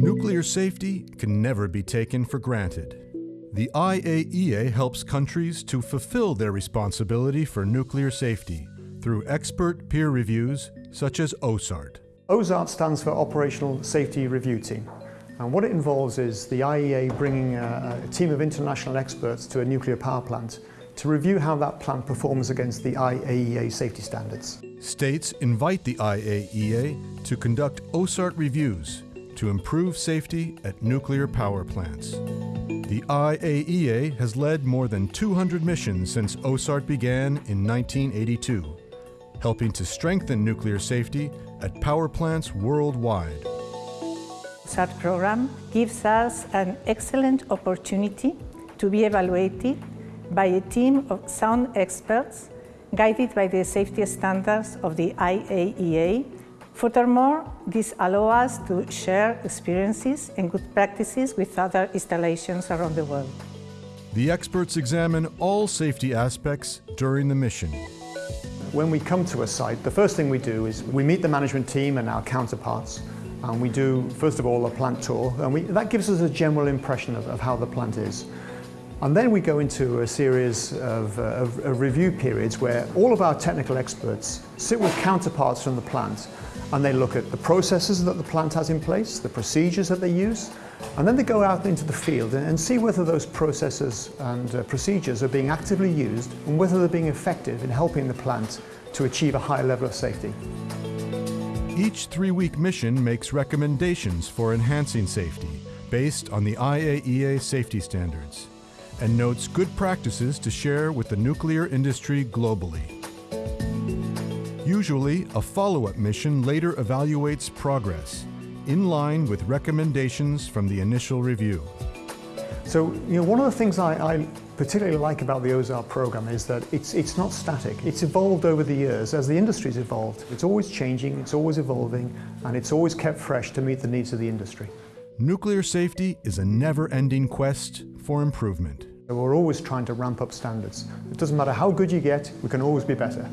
Nuclear safety can never be taken for granted. The IAEA helps countries to fulfill their responsibility for nuclear safety through expert peer reviews such as OSART. OSART stands for Operational Safety Review Team. And what it involves is the IAEA bringing a, a team of international experts to a nuclear power plant to review how that plant performs against the IAEA safety standards. States invite the IAEA to conduct OSART reviews to improve safety at nuclear power plants. The IAEA has led more than 200 missions since OSART began in 1982, helping to strengthen nuclear safety at power plants worldwide. OSART program gives us an excellent opportunity to be evaluated by a team of sound experts guided by the safety standards of the IAEA. Furthermore, this allows us to share experiences and good practices with other installations around the world. The experts examine all safety aspects during the mission. When we come to a site, the first thing we do is we meet the management team and our counterparts and we do, first of all, a plant tour and we, that gives us a general impression of, of how the plant is. And then we go into a series of, uh, of, of, review periods where all of our technical experts sit with counterparts from the plant and they look at the processes that the plant has in place, the procedures that they use, and then they go out into the field and, see whether those processes and uh, procedures are being actively used and whether they're being effective in helping the plant to achieve a higher level of safety. Each three-week mission makes recommendations for enhancing safety based on the IAEA safety standards and notes good practices to share with the nuclear industry globally. Usually, a follow-up mission later evaluates progress, in line with recommendations from the initial review. So, you know, one of the things I, I particularly like about the OSART program is that it's, it's not static. It's evolved over the years as the industry's evolved. It's always changing, it's always evolving, and it's always kept fresh to meet the needs of the industry. Nuclear safety is a never-ending quest for improvement. We're always trying to ramp up standards. It doesn't matter how good you get, we can always be better.